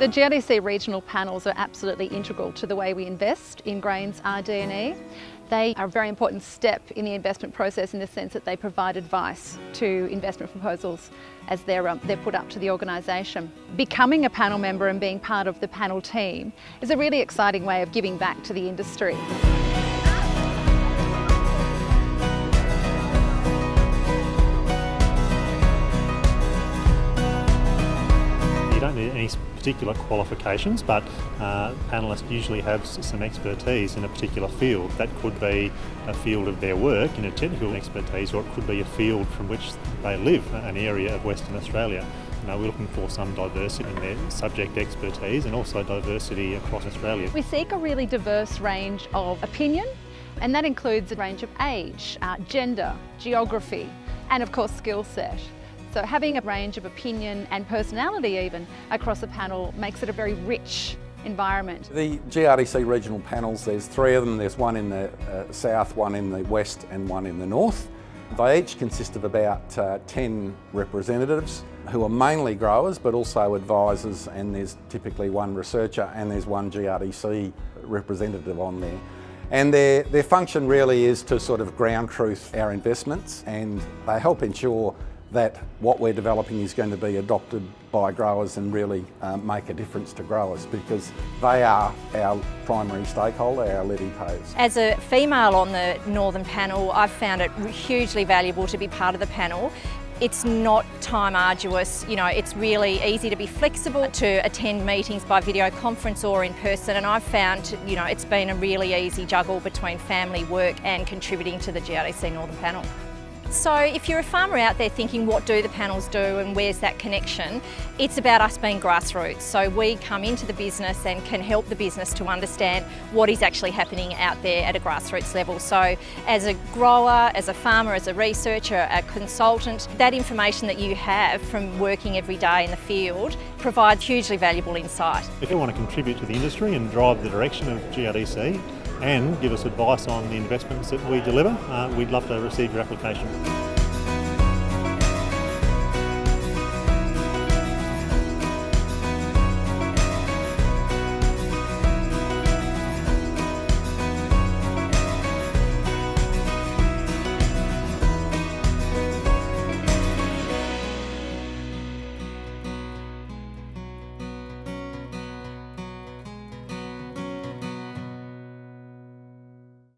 The GRDC regional panels are absolutely integral to the way we invest in grains RD&E. They are a very important step in the investment process in the sense that they provide advice to investment proposals as they're, um, they're put up to the organisation. Becoming a panel member and being part of the panel team is a really exciting way of giving back to the industry. Any particular qualifications, but uh, panellists usually have some expertise in a particular field. That could be a field of their work in a technical expertise, or it could be a field from which they live, an area of Western Australia. You know, we're looking for some diversity in their subject expertise and also diversity across Australia. We seek a really diverse range of opinion and that includes a range of age, uh, gender, geography and of course skill set. So having a range of opinion and personality even across a panel makes it a very rich environment. The GRDC regional panels, there's three of them. There's one in the uh, south, one in the west and one in the north. They each consist of about uh, 10 representatives who are mainly growers but also advisors and there's typically one researcher and there's one GRDC representative on there. And their, their function really is to sort of ground truth our investments and they help ensure that what we're developing is going to be adopted by growers and really um, make a difference to growers because they are our primary stakeholder, our levy payers. As a female on the Northern panel, I've found it hugely valuable to be part of the panel. It's not time arduous, you know, it's really easy to be flexible to attend meetings by video conference or in person and I've found, you know, it's been a really easy juggle between family, work and contributing to the GRDC Northern panel. So if you're a farmer out there thinking what do the panels do and where's that connection, it's about us being grassroots. So we come into the business and can help the business to understand what is actually happening out there at a grassroots level. So as a grower, as a farmer, as a researcher, a consultant, that information that you have from working every day in the field provides hugely valuable insight. If you want to contribute to the industry and drive the direction of GRDC, and give us advice on the investments that we deliver, uh, we'd love to receive your application.